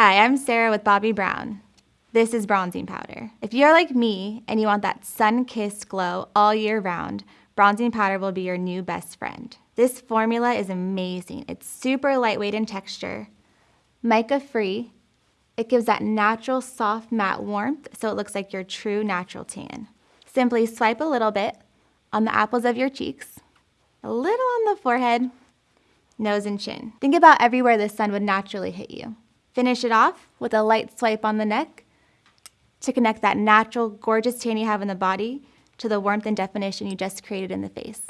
Hi, I'm Sarah with Bobbi Brown. This is bronzing powder. If you're like me and you want that sun-kissed glow all year round, bronzing powder will be your new best friend. This formula is amazing. It's super lightweight in texture, mica-free. It gives that natural soft matte warmth so it looks like your true natural tan. Simply swipe a little bit on the apples of your cheeks, a little on the forehead, nose and chin. Think about everywhere the sun would naturally hit you. Finish it off with a light swipe on the neck to connect that natural, gorgeous tan you have in the body to the warmth and definition you just created in the face.